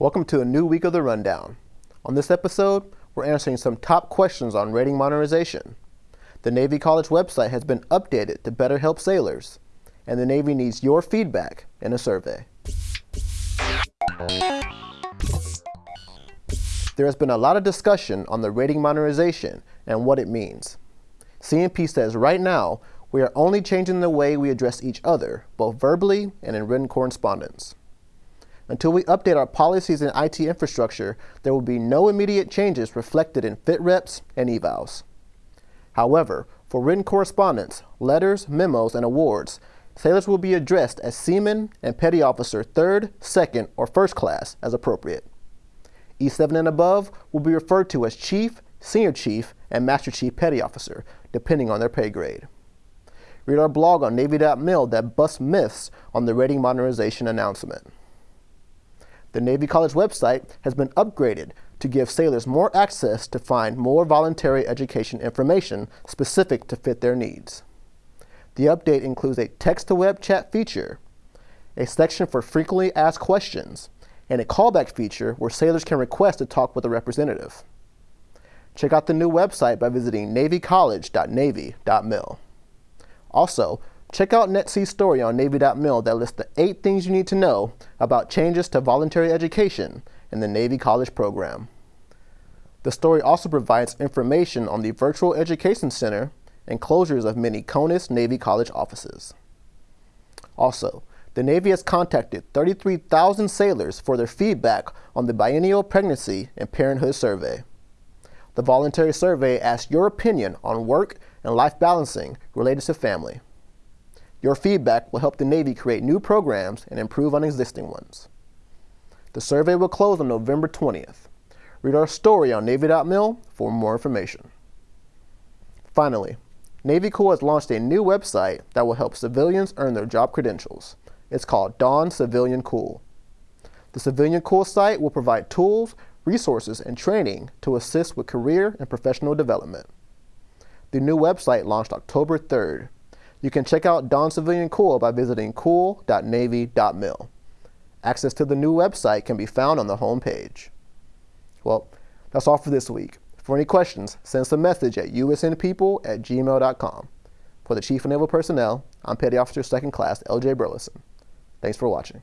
Welcome to a new week of the Rundown. On this episode, we're answering some top questions on rating modernization. The Navy College website has been updated to better help sailors, and the Navy needs your feedback in a survey. There has been a lot of discussion on the rating modernization and what it means. CNP says right now, we are only changing the way we address each other, both verbally and in written correspondence. Until we update our policies and IT infrastructure, there will be no immediate changes reflected in fit reps and evals. However, for written correspondence, letters, memos, and awards, sailors will be addressed as seaman and petty officer third, second, or first class as appropriate. E7 and above will be referred to as chief, senior chief, and master chief petty officer, depending on their pay grade. Read our blog on Navy.mil that busts myths on the rating modernization announcement. The Navy College website has been upgraded to give sailors more access to find more voluntary education information specific to fit their needs. The update includes a text-to-web chat feature, a section for frequently asked questions, and a callback feature where sailors can request to talk with a representative. Check out the new website by visiting navycollege.navy.mil. Also, Check out NETC's story on Navy.mil that lists the eight things you need to know about changes to voluntary education in the Navy College program. The story also provides information on the Virtual Education Center and closures of many CONUS Navy College offices. Also, the Navy has contacted 33,000 sailors for their feedback on the Biennial Pregnancy and Parenthood Survey. The voluntary survey asks your opinion on work and life balancing related to family. Your feedback will help the Navy create new programs and improve on existing ones. The survey will close on November 20th. Read our story on Navy.mil for more information. Finally, Navy Corps has launched a new website that will help civilians earn their job credentials. It's called DON Civilian COOL. The Civilian Cool site will provide tools, resources, and training to assist with career and professional development. The new website launched October 3rd you can check out DON Civilian COOL by visiting cool.navy.mil. Access to the new website can be found on the home page. Well, that's all for this week. For any questions, send us a message at usnpeople at gmail.com. For the Chief of Naval Personnel, I'm Petty Officer 2nd Class L.J. Burleson. Thanks for watching.